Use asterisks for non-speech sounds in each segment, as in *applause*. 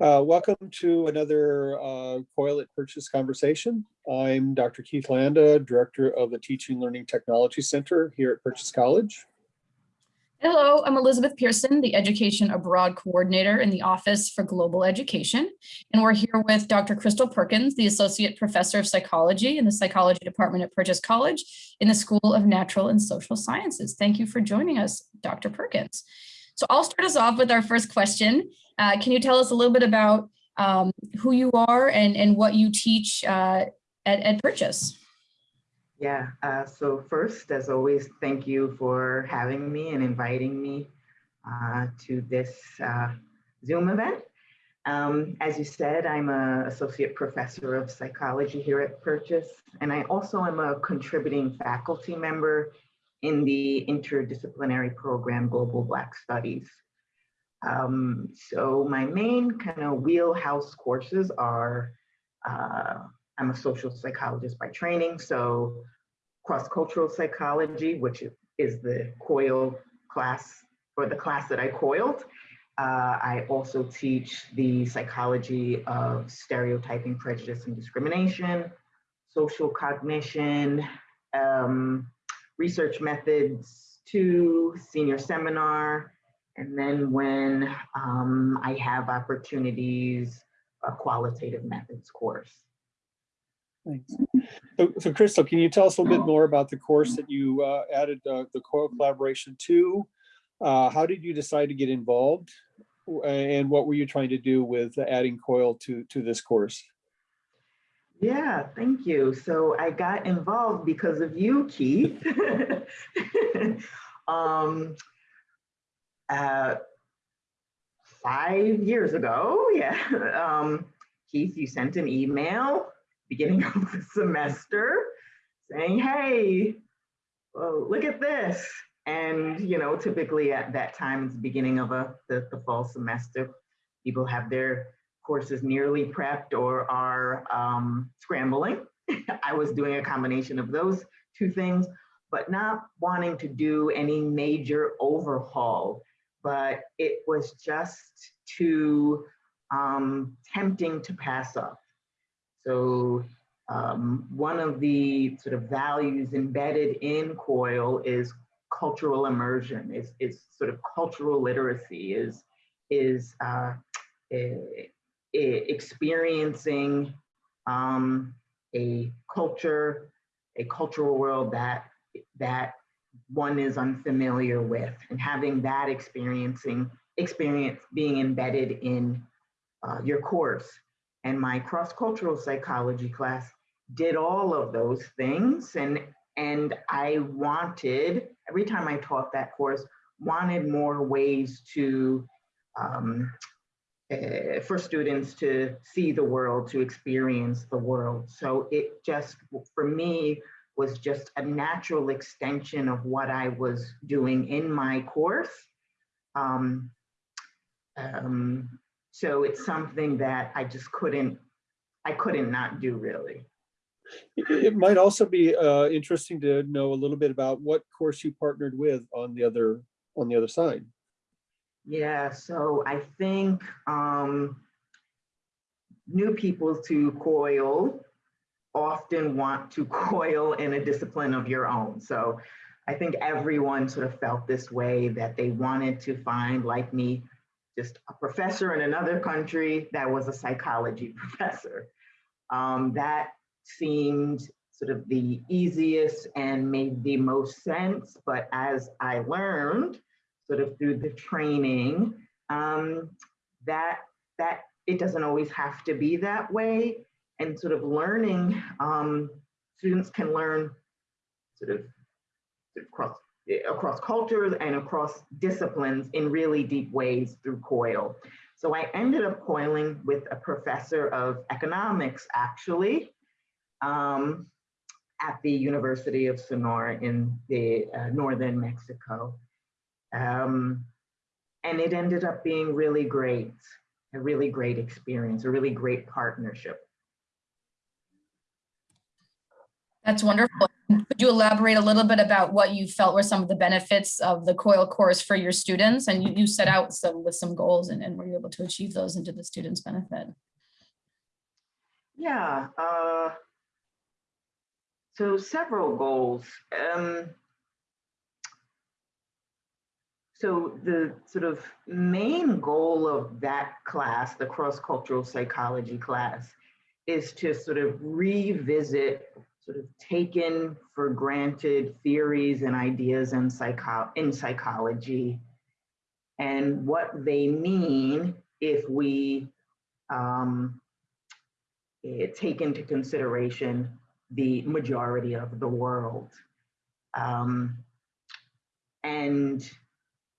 Uh, welcome to another uh, COIL at Purchase conversation. I'm Dr. Keith Landa, Director of the Teaching Learning Technology Center here at Purchase College. Hello, I'm Elizabeth Pearson, the Education Abroad Coordinator in the Office for Global Education. And we're here with Dr. Crystal Perkins, the Associate Professor of Psychology in the Psychology Department at Purchase College in the School of Natural and Social Sciences. Thank you for joining us, Dr. Perkins. So I'll start us off with our first question. Uh, can you tell us a little bit about um, who you are and, and what you teach uh, at, at Purchase? Yeah, uh, so first, as always, thank you for having me and inviting me uh, to this uh, Zoom event. Um, as you said, I'm an associate professor of psychology here at Purchase, and I also am a contributing faculty member in the interdisciplinary program Global Black Studies. Um, so my main kind of wheelhouse courses are, uh, I'm a social psychologist by training, so cross-cultural psychology, which is the COIL class, or the class that I coiled. Uh, I also teach the psychology of stereotyping, prejudice, and discrimination, social cognition, um, research methods two, senior seminar, and then when um, I have opportunities, a qualitative methods course. Thanks. So, so Crystal, can you tell us a little bit more about the course that you uh, added uh, the COIL collaboration to? Uh, how did you decide to get involved? And what were you trying to do with adding COIL to, to this course? Yeah, thank you. So I got involved because of you, Keith. *laughs* um, uh, five years ago, *laughs* yeah, um, Keith, you sent an email beginning of the semester saying, hey, well, look at this. And, you know, typically at that time, it's the beginning of a, the, the fall semester, people have their courses nearly prepped or are um, scrambling. *laughs* I was doing a combination of those two things, but not wanting to do any major overhaul. But it was just too um, tempting to pass up. So um, one of the sort of values embedded in COIL is cultural immersion, is, is sort of cultural literacy, is, is uh, a, experiencing um, a culture, a cultural world that that one is unfamiliar with, and having that experiencing experience being embedded in uh, your course. And my cross-cultural psychology class did all of those things, and and I wanted every time I taught that course wanted more ways to um, uh, for students to see the world, to experience the world. So it just, for me, was just a natural extension of what I was doing in my course. Um, um, so it's something that I just couldn't, I couldn't not do really. It might also be uh, interesting to know a little bit about what course you partnered with on the other on the other side. Yeah, so I think um, new people to COIL often want to *laughs* COIL in a discipline of your own. So I think everyone sort of felt this way that they wanted to find, like me, just a professor in another country that was a psychology *laughs* professor. Um, that seemed sort of the easiest and made the most sense. But as I learned, sort of through the training, um, that that it doesn't always have to be that way. And sort of learning, um, students can learn sort of, sort of across, across cultures and across disciplines in really deep ways through COIL. So I ended up coiling with a professor of economics, actually, um, at the University of Sonora in the uh, northern Mexico. Um, and it ended up being really great, a really great experience, a really great partnership. That's wonderful. Could you elaborate a little bit about what you felt were some of the benefits of the COIL course for your students? And you, you set out some with some goals and, and were you able to achieve those and to the students' benefit? Yeah. Uh, so several goals. Um, so the sort of main goal of that class, the cross-cultural psychology class, is to sort of revisit sort of taken for granted theories and ideas in, psycho in psychology and what they mean if we um, eh, take into consideration the majority of the world. Um, and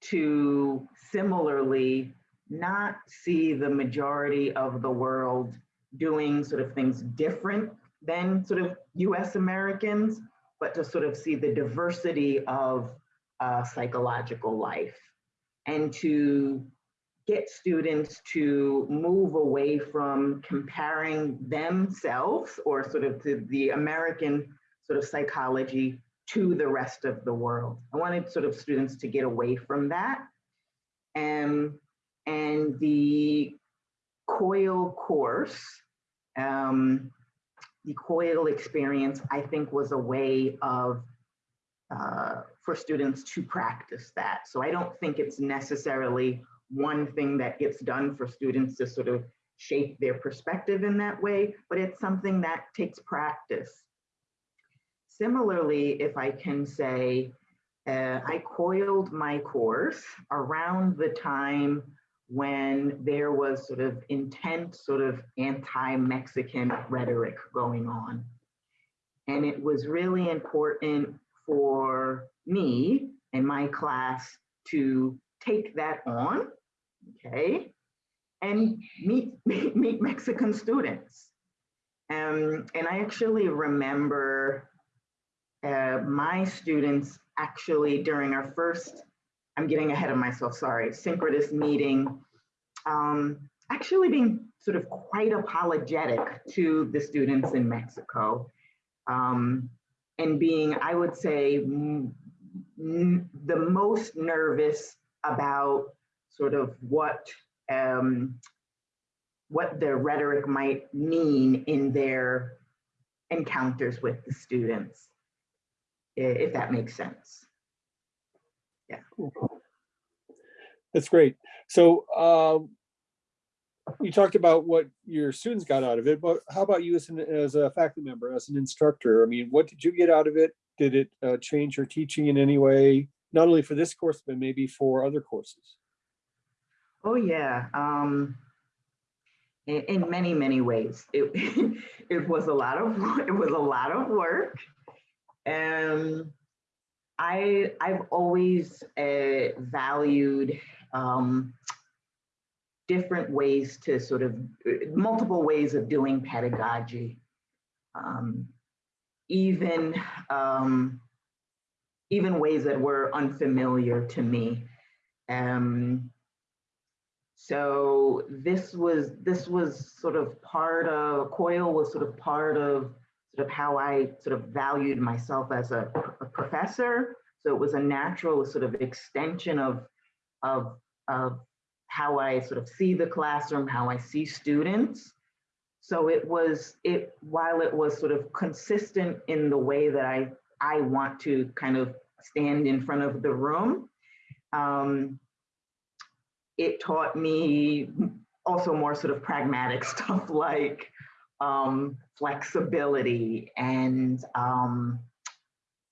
to similarly not see the majority of the world doing sort of things different than sort of US Americans, but to sort of see the diversity of uh, psychological life and to get students to move away from comparing themselves or sort of to the American sort of psychology to the rest of the world. I wanted sort of students to get away from that. And, and the COIL course, um, the COIL experience, I think was a way of uh, for students to practice that. So I don't think it's necessarily one thing that gets done for students to sort of shape their perspective in that way, but it's something that takes practice. Similarly, if I can say, uh, I coiled my course around the time when there was sort of intense sort of anti-Mexican rhetoric going on. And it was really important for me and my class to take that on, okay, and meet, *laughs* meet, Mexican students. Um, and I actually remember uh, my students actually during our first, I'm getting ahead of myself, sorry, synchronous meeting, um, actually being sort of quite apologetic to the students in Mexico. Um, and being, I would say, the most nervous about sort of what um, what the rhetoric might mean in their encounters with the students, if that makes sense. Yeah. That's great. So um, you talked about what your students got out of it, but how about you as, an, as a faculty member, as an instructor? I mean, what did you get out of it? Did it uh, change your teaching in any way, not only for this course, but maybe for other courses? Oh yeah, um, in, in many, many ways. It, *laughs* it was a lot of, *laughs* it was a lot of work. And I, I've always uh, valued um, different ways to sort of, multiple ways of doing pedagogy. Um, even, um, even ways that were unfamiliar to me. Um, so this was this was sort of part of COIL was sort of part of sort of how I sort of valued myself as a, a professor. So it was a natural sort of extension of of of how I sort of see the classroom, how I see students. So it was it while it was sort of consistent in the way that I I want to kind of stand in front of the room. Um, it taught me also more sort of pragmatic *laughs* stuff like um, flexibility and um,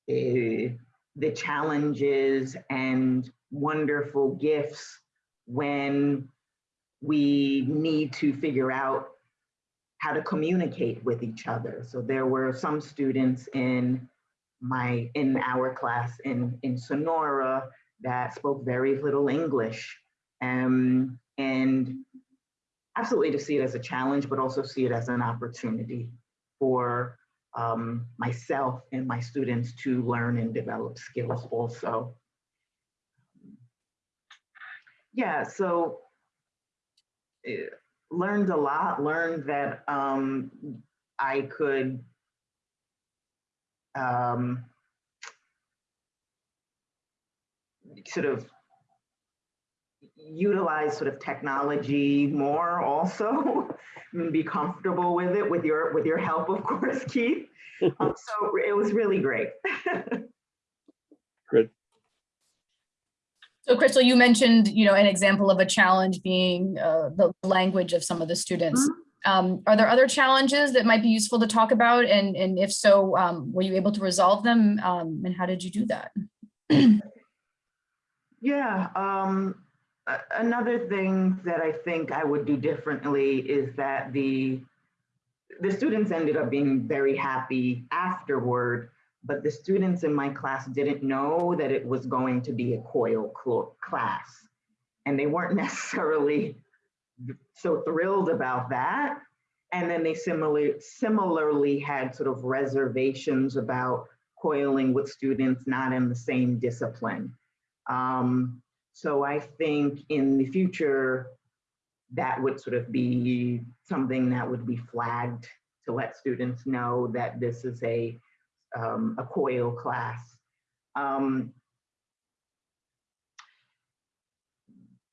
the, the challenges and wonderful gifts when we need to figure out how to communicate with each other. So there were some students in my in our class in in Sonora that spoke very little English um, and absolutely to see it as a challenge, but also see it as an opportunity for um, myself and my students to learn and develop skills also. Yeah, so uh, learned a lot, learned that um, I could um, sort of utilize sort of technology more also and *laughs* be comfortable with it with your with your help of course *laughs* keith um, *laughs* so it was really great good So Crystal, you mentioned, you know, an example of a challenge being uh, the language of some of the students. Um, Are there other challenges that might be useful to talk about? And, and if so, um, were you able to resolve them? Um, And how did you do that? *clears throat* Yeah, um, a- another thing that I think I would do differently is that the, the students ended up being very happy afterward, but the students in my class didn't know that it was going to be a COIL class. And they weren't *laughs* necessarily so thrilled about that. And then they similarly, similarly had sort of reservations about coiling with students not in the same discipline. Um, so I think in the future, that would sort of be something that would be flagged to let students know that this is a, um, a COIL class. Um,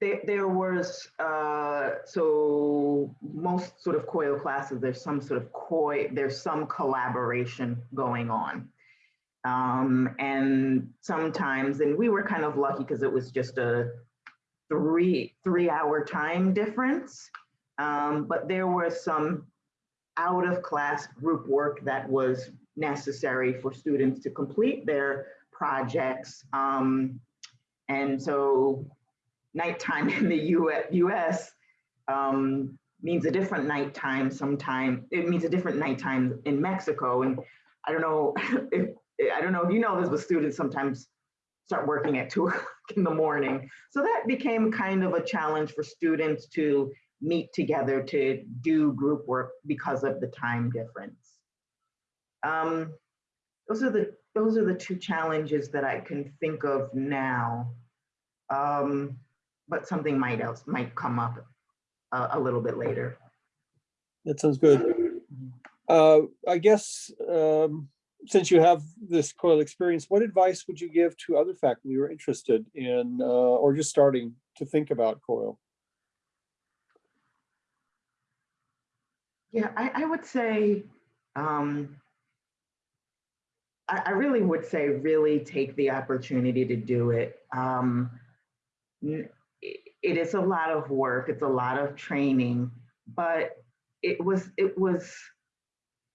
there, there was, uh, so most sort of COIL classes, there's some sort of COI, there's some collaboration going on. Um, and sometimes, and we were kind of lucky because it was just a three, three hour time difference. Um, but there was some out of class group work that was necessary for students to complete their projects. Um, and so nighttime *laughs* in the US, US um, means a different nighttime sometime. It means a different nighttime in Mexico. And I don't know *laughs* if I don't know if you know this, but students sometimes start working at *laughs* two o'clock in the morning. So that became kind of a challenge for students to meet together to do group work because of the time difference. Um, those are the those are the two challenges that I can think of now. Um, but something might else might come up a, a little bit later. That sounds good. Uh, I guess, um, since you have this COIL experience, what advice would you give to other faculty who are interested in, uh, or just starting to think about COIL? Yeah, I, I would say, um, I, I really would say, really take the opportunity to do it. Um, it- it is a lot of work. It's a lot of training, but it was it was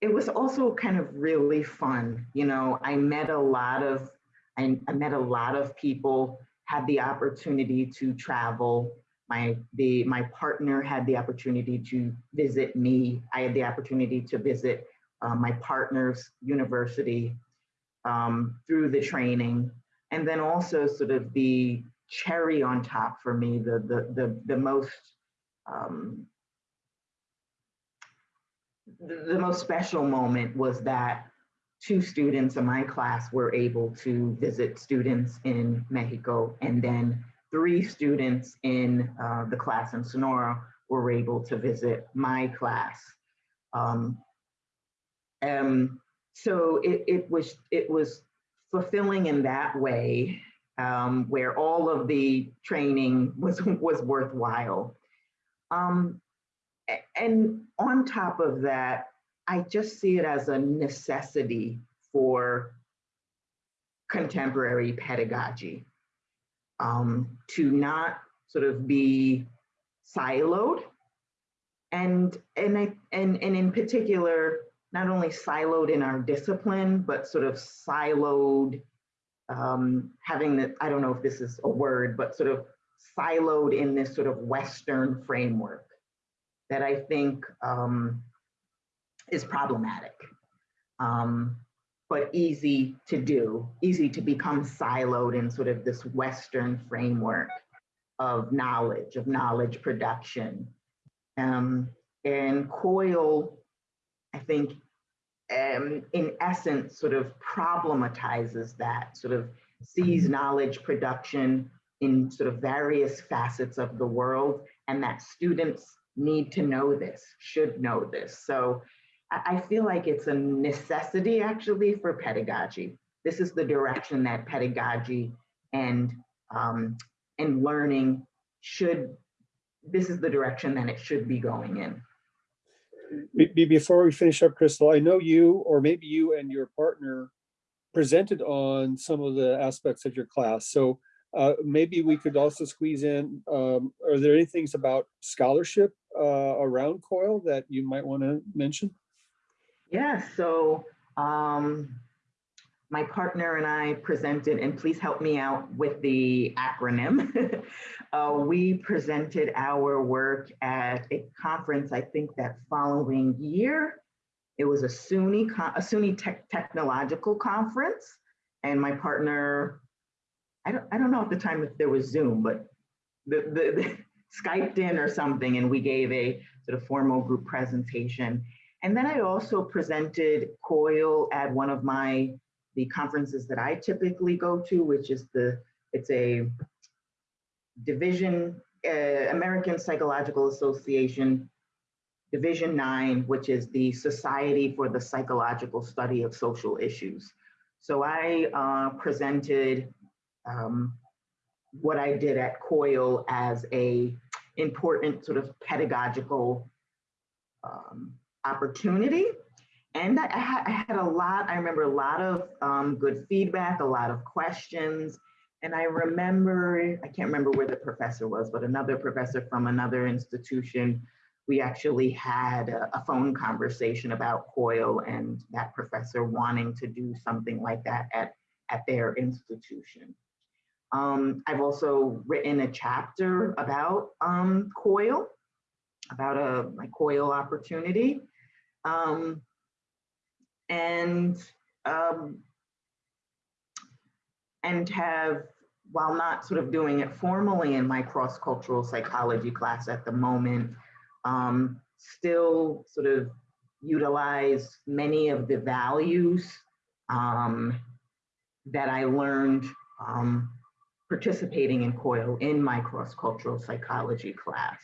it was also kind of really fun. You know, I met a lot of I, I met a lot of people. Had the opportunity to travel my the my partner had the opportunity to visit me i had the opportunity to visit uh, my partner's university um, through the training and then also sort of the cherry on top for me the the the, the most um, the, most special moment was that two students in my class were able to visit students in mexico and then three students in uh, the class in Sonora were able to visit my class. Um, um, so it, it was it was fulfilling in that way, um, where all of the training was was worthwhile. Um, and on top of that, I just see it as a necessity for contemporary pedagogy um, to not sort of be siloed. And and I and and in particular not only siloed in our discipline but sort of siloed um, having the I don't know if this is a word but sort of siloed in this sort of Western framework that I think um, is problematic. Um, but easy to do, easy to become siloed in sort of this Western framework of knowledge, of knowledge production. Um, and COIL, I think, um, in essence, sort of problematizes that, sort of sees knowledge production in sort of various facets of the world, and that students need to know this, should know this. So I, feel like it's a necessity actually for pedagogy. This is the direction that pedagogy and, um, and learning should, this is the direction that it should be going in. Be- be- Before we finish up, Crystal, I know you, or maybe you and your partner presented on some of the aspects of your class. So uh, maybe we could also squeeze in, um, are there any things about scholarship uh, around COIL that you might want to mention? Yeah, so um, my partner and I presented, and please help me out with the acronym. *laughs* uh, we presented our work at a conference, I think that following year. It was a SUNY, a SUNY tech, technological conference. And my partner, I don't, I don't know at the time if there was Zoom, but the, the, the *laughs* Skyped in or something, and we gave a sort of formal group presentation. And then I also presented COIL at one of my, the conferences that I typically go to, which is the, it's a division, uh, American Psychological Association, Division Nine, which is the Society for the Psychological Study of Social Issues. So I uh, presented um, what I did at COIL as a important sort of pedagogical um, opportunity. And I, I had, a lot, I remember a lot of um, good feedback, a lot of questions. And I remember, I can't remember where the professor was, but another professor from another institution, we actually had a, a phone conversation about COIL and that professor wanting to do something like that at, at their institution. Um, I've also written a chapter about um, COIL, about a my COIL opportunity. Um, and um, and have, while not sort of doing it formally in my cross-cultural psychology class at the moment, um, still sort of utilize many of the values um, that I learned um, participating in COIL in my cross-cultural psychology class.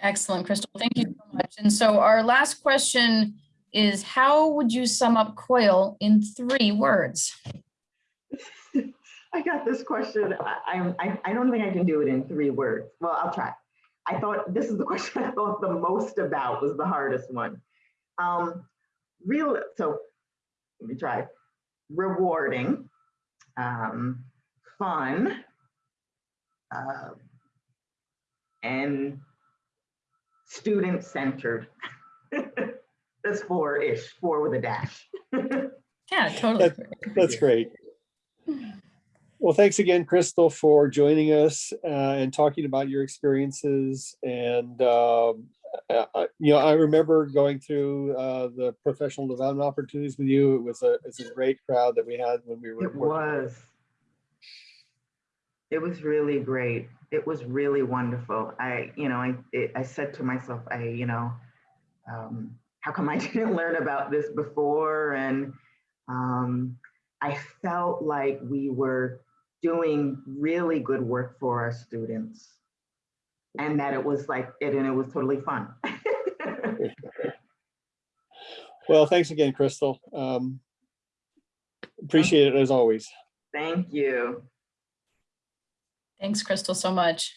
Excellent, Crystal. Thank you so much. And so our last question is how would you sum up COIL in three words? *laughs* I got this question. I, I, I don't think I can do it in three words. Well, I'll try. I thought this is the *laughs* question I thought the most about was the hardest one. Um, real, so let me try. Rewarding, um, fun, uh, and student-centered. *laughs* That's four-ish, four with a dash. *laughs* Yeah, totally. That's great. Well, thanks again, Crystal, for joining us uh, and talking about your experiences. And, um, uh, you know, I remember going through uh, the professional development opportunities with you. It was a, it's a great crowd that we had when we were. It was. It was really great. It was really wonderful. I, you know, I, it, I said to myself, I, you know, um, how come I *laughs* didn't learn about this before? And um, I felt like we were doing really good work for our students and that it was like it and it was totally fun. *laughs* Well, thanks again, Crystal. Um, Appreciate it as always. Thank you. Thanks, Crystal, so much.